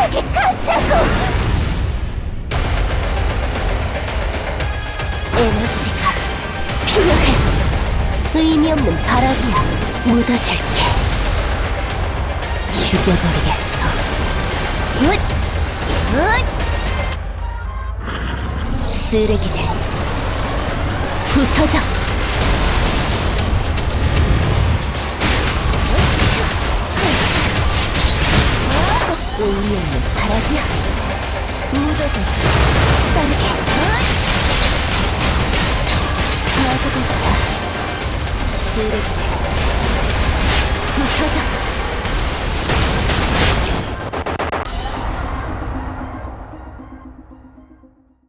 바닥에 갇자고! 에너지가 필요해. 의미 없는 바람이야. 묻어줄게. 죽여버리겠어. 훗! 훗! 쓰레기들. 부서져. 의미 없는 바람이야. 묻어줘. 빠르게. 파고들다. 쓰레기들. 부서져.